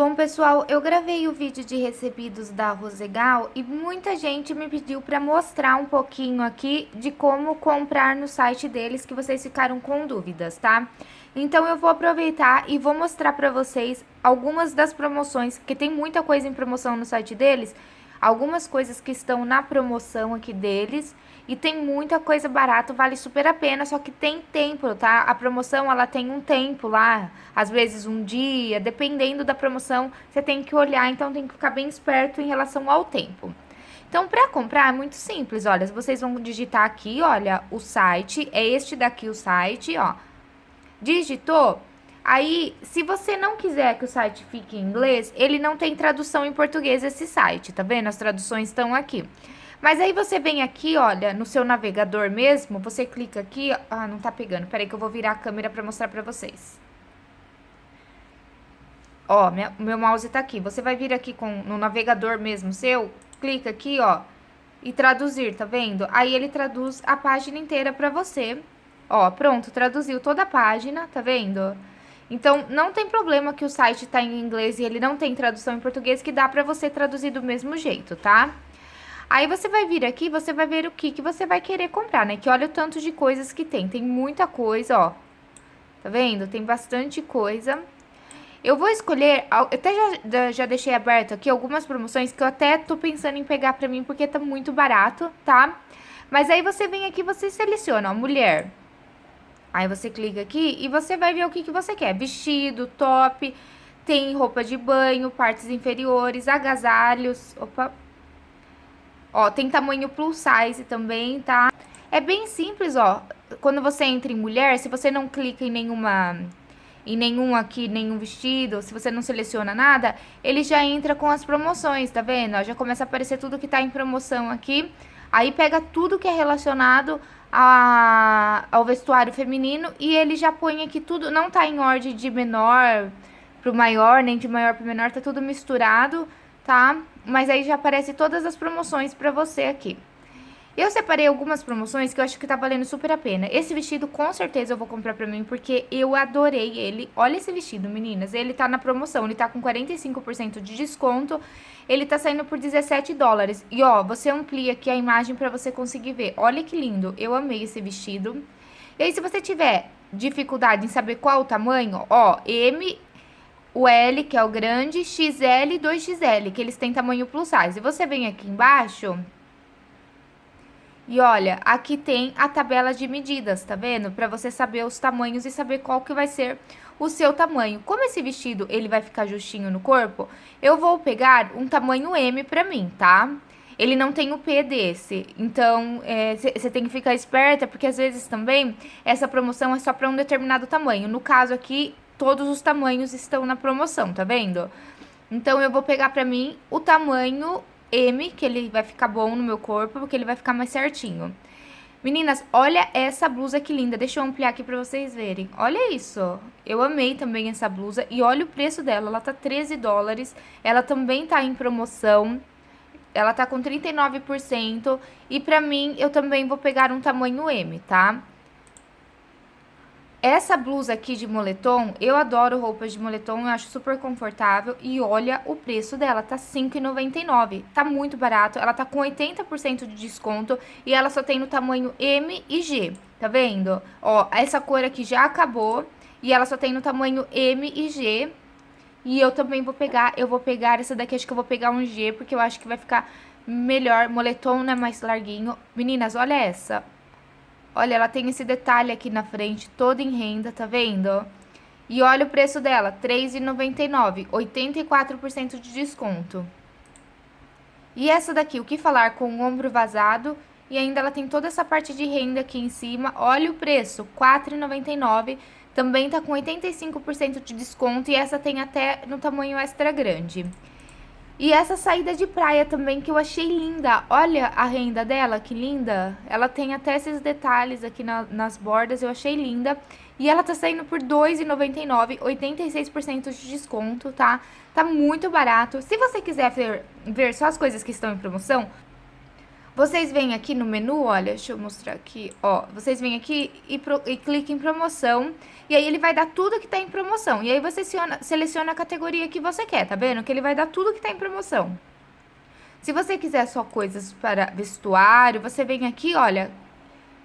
Bom, pessoal, eu gravei o vídeo de recebidos da Rosegal e muita gente me pediu para mostrar um pouquinho aqui de como comprar no site deles, que vocês ficaram com dúvidas, tá? Então, eu vou aproveitar e vou mostrar para vocês algumas das promoções, porque tem muita coisa em promoção no site deles, algumas coisas que estão na promoção aqui deles e tem muita coisa barata, vale super a pena, só que tem tempo, tá? A promoção, ela tem um tempo lá, às vezes um dia, dependendo da promoção, você tem que olhar, então tem que ficar bem esperto em relação ao tempo. Então, para comprar é muito simples, olha, vocês vão digitar aqui, olha, o site, é este daqui o site, ó. Digitou, Aí, se você não quiser que o site fique em inglês, ele não tem tradução em português esse site, tá vendo? As traduções estão aqui. Mas aí você vem aqui, olha, no seu navegador mesmo, você clica aqui, ah, não tá pegando, peraí que eu vou virar a câmera pra mostrar pra vocês. Ó, minha, meu mouse tá aqui, você vai vir aqui com, no navegador mesmo seu, clica aqui, ó, e traduzir, tá vendo? Aí ele traduz a página inteira pra você. Ó, pronto, traduziu toda a página, tá vendo? Então, não tem problema que o site tá em inglês e ele não tem tradução em português, que dá pra você traduzir do mesmo jeito, tá? Aí você vai vir aqui, você vai ver o que, que você vai querer comprar, né? Que olha o tanto de coisas que tem. Tem muita coisa, ó. Tá vendo? Tem bastante coisa. Eu vou escolher, eu até já, já deixei aberto aqui algumas promoções que eu até tô pensando em pegar pra mim porque tá muito barato, tá? Mas aí você vem aqui, você seleciona, ó, mulher. Aí você clica aqui e você vai ver o que, que você quer. Vestido, top, tem roupa de banho, partes inferiores, agasalhos, opa, Ó, tem tamanho plus size também, tá? É bem simples, ó. Quando você entra em mulher, se você não clica em nenhuma em nenhum aqui, nenhum vestido, se você não seleciona nada, ele já entra com as promoções, tá vendo? Ó, já começa a aparecer tudo que tá em promoção aqui. Aí pega tudo que é relacionado a, ao vestuário feminino e ele já põe aqui tudo, não tá em ordem de menor pro maior, nem de maior pro menor, tá tudo misturado, tá? Mas aí já aparece todas as promoções pra você aqui. Eu separei algumas promoções que eu acho que tá valendo super a pena. Esse vestido com certeza eu vou comprar pra mim, porque eu adorei ele. Olha esse vestido, meninas. Ele tá na promoção, ele tá com 45% de desconto. Ele tá saindo por 17 dólares. E ó, você amplia aqui a imagem pra você conseguir ver. Olha que lindo, eu amei esse vestido. E aí, se você tiver dificuldade em saber qual o tamanho, ó, M o L, que é o grande, XL e 2XL, que eles têm tamanho plus size. E você vem aqui embaixo e olha, aqui tem a tabela de medidas, tá vendo? Pra você saber os tamanhos e saber qual que vai ser o seu tamanho. Como esse vestido, ele vai ficar justinho no corpo, eu vou pegar um tamanho M pra mim, tá? Ele não tem o P desse, então você é, tem que ficar esperta, porque às vezes também essa promoção é só pra um determinado tamanho. No caso aqui, todos os tamanhos estão na promoção, tá vendo? Então, eu vou pegar pra mim o tamanho M, que ele vai ficar bom no meu corpo, porque ele vai ficar mais certinho. Meninas, olha essa blusa que linda. Deixa eu ampliar aqui pra vocês verem. Olha isso. Eu amei também essa blusa. E olha o preço dela. Ela tá 13 dólares. Ela também tá em promoção. Ela tá com 39%. E pra mim, eu também vou pegar um tamanho M, tá? Essa blusa aqui de moletom, eu adoro roupas de moletom, eu acho super confortável. E olha o preço dela, tá R$5,99. Tá muito barato, ela tá com 80% de desconto e ela só tem no tamanho M e G, tá vendo? Ó, essa cor aqui já acabou e ela só tem no tamanho M e G. E eu também vou pegar, eu vou pegar essa daqui, acho que eu vou pegar um G, porque eu acho que vai ficar melhor. Moletom, né, mais larguinho. Meninas, olha essa. Olha, ela tem esse detalhe aqui na frente, toda em renda, tá vendo? E olha o preço dela, R$3,99, 84% de desconto. E essa daqui, o que falar com o ombro vazado e ainda ela tem toda essa parte de renda aqui em cima. Olha o preço, R$4,99, também tá com 85% de desconto e essa tem até no tamanho extra grande. E essa saída de praia também que eu achei linda. Olha a renda dela, que linda. Ela tem até esses detalhes aqui na, nas bordas, eu achei linda. E ela tá saindo por R$2,99, 86% de desconto, tá? Tá muito barato. Se você quiser ver, ver só as coisas que estão em promoção, Vocês vêm aqui no menu, olha, deixa eu mostrar aqui, ó. Vocês vêm aqui e, pro, e cliquem em promoção. E aí ele vai dar tudo que tá em promoção. E aí você seleciona, seleciona a categoria que você quer, tá vendo? Que ele vai dar tudo que tá em promoção. Se você quiser só coisas para vestuário, você vem aqui, olha,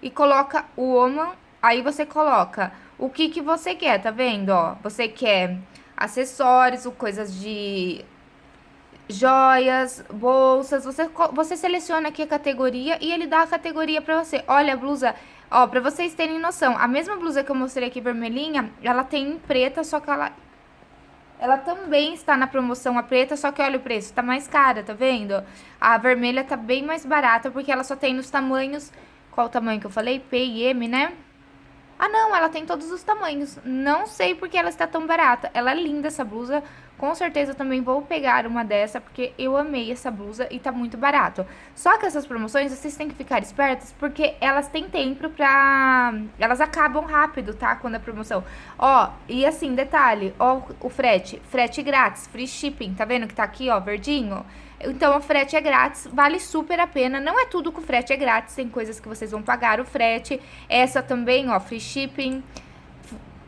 e coloca o woman, aí você coloca o que que você quer, tá vendo, ó? Você quer acessórios, coisas de joias, bolsas, você, você seleciona aqui a categoria e ele dá a categoria pra você. Olha a blusa, ó, pra vocês terem noção, a mesma blusa que eu mostrei aqui vermelhinha, ela tem em preta, só que ela... Ela também está na promoção a preta, só que olha o preço, tá mais cara, tá vendo? A vermelha tá bem mais barata, porque ela só tem nos tamanhos... Qual o tamanho que eu falei? P e M, né? Ah, não, ela tem todos os tamanhos. Não sei porque ela está tão barata. Ela é linda essa blusa. Com certeza também vou pegar uma dessa, porque eu amei essa blusa e tá muito barato. Só que essas promoções, vocês têm que ficar espertos, porque elas têm tempo pra... Elas acabam rápido, tá? Quando é promoção. Ó, e assim, detalhe, ó o frete. Frete grátis, free shipping, tá vendo que tá aqui, ó, verdinho? Então, o frete é grátis, vale super a pena. Não é tudo o frete é grátis, tem coisas que vocês vão pagar o frete. Essa também, ó, free shipping.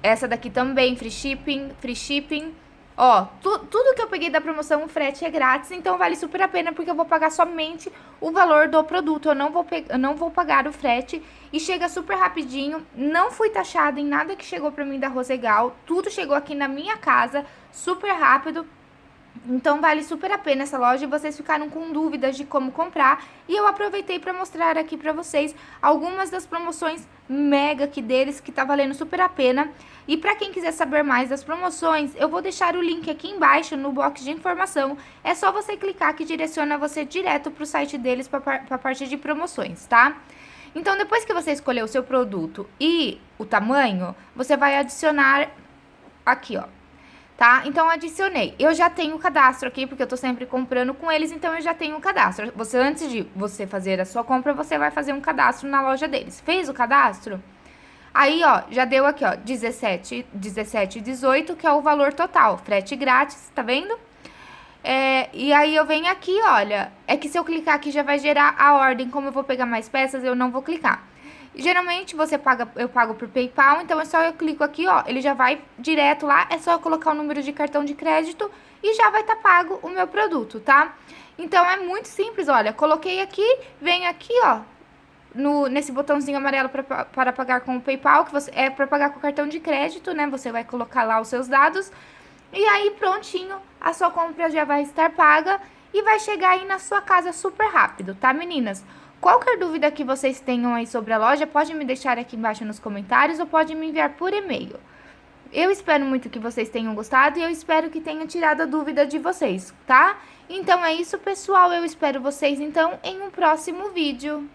Essa daqui também, free shipping, free shipping. Ó, tu, tudo que eu peguei da promoção, o frete é grátis, então vale super a pena, porque eu vou pagar somente o valor do produto. Eu não vou, eu não vou pagar o frete e chega super rapidinho. Não fui taxada em nada que chegou pra mim da Rosegal. Tudo chegou aqui na minha casa, super rápido. Então vale super a pena essa loja e vocês ficaram com dúvidas de como comprar. E eu aproveitei para mostrar aqui para vocês algumas das promoções mega aqui deles que tá valendo super a pena. E para quem quiser saber mais das promoções, eu vou deixar o link aqui embaixo no box de informação. É só você clicar que direciona você direto pro site deles para a parte de promoções, tá? Então depois que você escolher o seu produto e o tamanho, você vai adicionar aqui, ó tá? Então, adicionei. Eu já tenho o cadastro aqui, porque eu tô sempre comprando com eles, então eu já tenho o cadastro. Você, antes de você fazer a sua compra, você vai fazer um cadastro na loja deles. Fez o cadastro? Aí, ó, já deu aqui, ó, 17, 17 18, que é o valor total. Frete grátis, tá vendo? É, e aí eu venho aqui, olha, é que se eu clicar aqui já vai gerar a ordem, como eu vou pegar mais peças, eu não vou clicar. Geralmente você paga, eu pago por PayPal, então é só eu clico aqui, ó, ele já vai direto lá, é só eu colocar o número de cartão de crédito e já vai estar tá pago o meu produto, tá? Então é muito simples, olha, coloquei aqui, venho aqui, ó, no, nesse botãozinho amarelo pra, para pagar com o PayPal, que você, é para pagar com o cartão de crédito, né? Você vai colocar lá os seus dados e aí prontinho, a sua compra já vai estar paga e vai chegar aí na sua casa super rápido, tá meninas? Qualquer dúvida que vocês tenham aí sobre a loja, pode me deixar aqui embaixo nos comentários ou pode me enviar por e-mail. Eu espero muito que vocês tenham gostado e eu espero que tenha tirado a dúvida de vocês, tá? Então é isso, pessoal. Eu espero vocês, então, em um próximo vídeo.